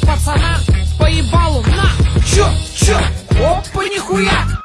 пацана Поебалу на. Чё, чё, опа, нихуя.